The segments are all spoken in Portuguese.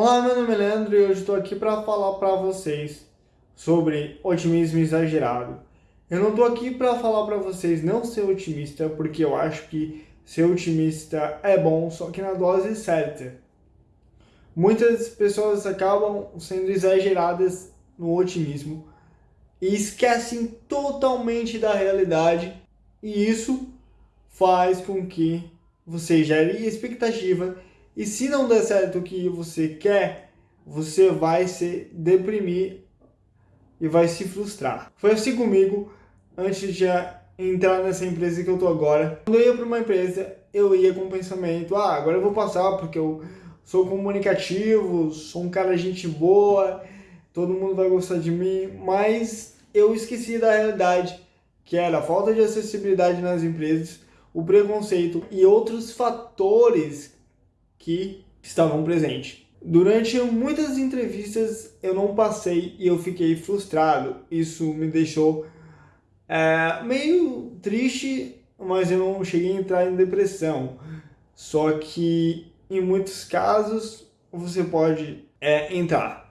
Olá, meu nome é Leandro e hoje estou aqui para falar para vocês sobre otimismo exagerado. Eu não estou aqui para falar para vocês não ser otimista, porque eu acho que ser otimista é bom, só que na dose certa. Muitas pessoas acabam sendo exageradas no otimismo e esquecem totalmente da realidade e isso faz com que você gere expectativa e se não der certo o que você quer, você vai se deprimir e vai se frustrar. Foi assim comigo antes de entrar nessa empresa que eu tô agora. Quando eu ia para uma empresa, eu ia com o pensamento, ah, agora eu vou passar porque eu sou comunicativo, sou um cara gente boa, todo mundo vai gostar de mim, mas eu esqueci da realidade, que era a falta de acessibilidade nas empresas, o preconceito e outros fatores que estavam presentes. Durante muitas entrevistas eu não passei e eu fiquei frustrado. Isso me deixou é, meio triste, mas eu não cheguei a entrar em depressão. Só que em muitos casos você pode é, entrar.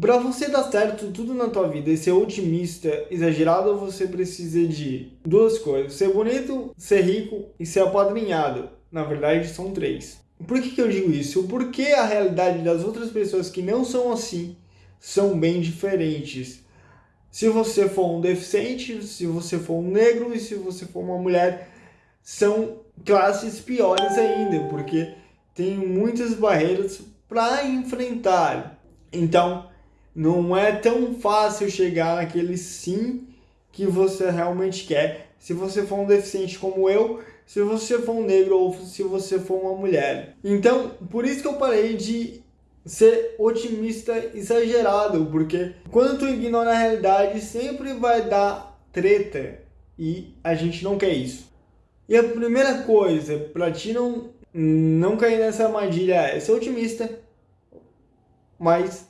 Para você dar certo tudo na tua vida e ser otimista, exagerado, você precisa de duas coisas. Ser bonito, ser rico e ser apadrinhado. Na verdade, são três. Por que, que eu digo isso? Porque a realidade das outras pessoas que não são assim são bem diferentes. Se você for um deficiente, se você for um negro e se você for uma mulher, são classes piores ainda, porque tem muitas barreiras para enfrentar. Então, não é tão fácil chegar naquele sim que você realmente quer. Se você for um deficiente como eu, se você for um negro ou se você for uma mulher. Então, por isso que eu parei de ser otimista exagerado, porque quando tu ignora a realidade, sempre vai dar treta e a gente não quer isso. E a primeira coisa, para ti não, não cair nessa armadilha é ser otimista, mas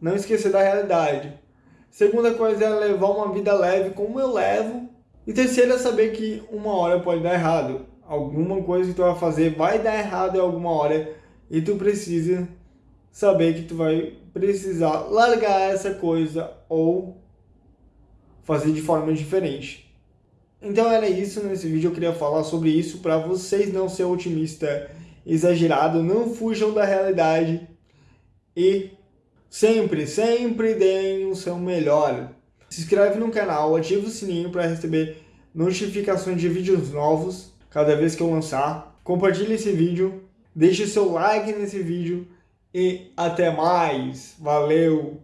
não esquecer da realidade. Segunda coisa é levar uma vida leve como eu levo. E terceira é saber que uma hora pode dar errado. Alguma coisa que tu vai fazer vai dar errado em alguma hora e tu precisa saber que tu vai precisar largar essa coisa ou fazer de forma diferente. Então era isso nesse vídeo, eu queria falar sobre isso para vocês não ser otimista exagerado, não fujam da realidade e sempre, sempre deem o seu melhor. Se inscreve no canal, ativa o sininho para receber notificações de vídeos novos cada vez que eu lançar. Compartilhe esse vídeo, deixe seu like nesse vídeo e até mais. Valeu!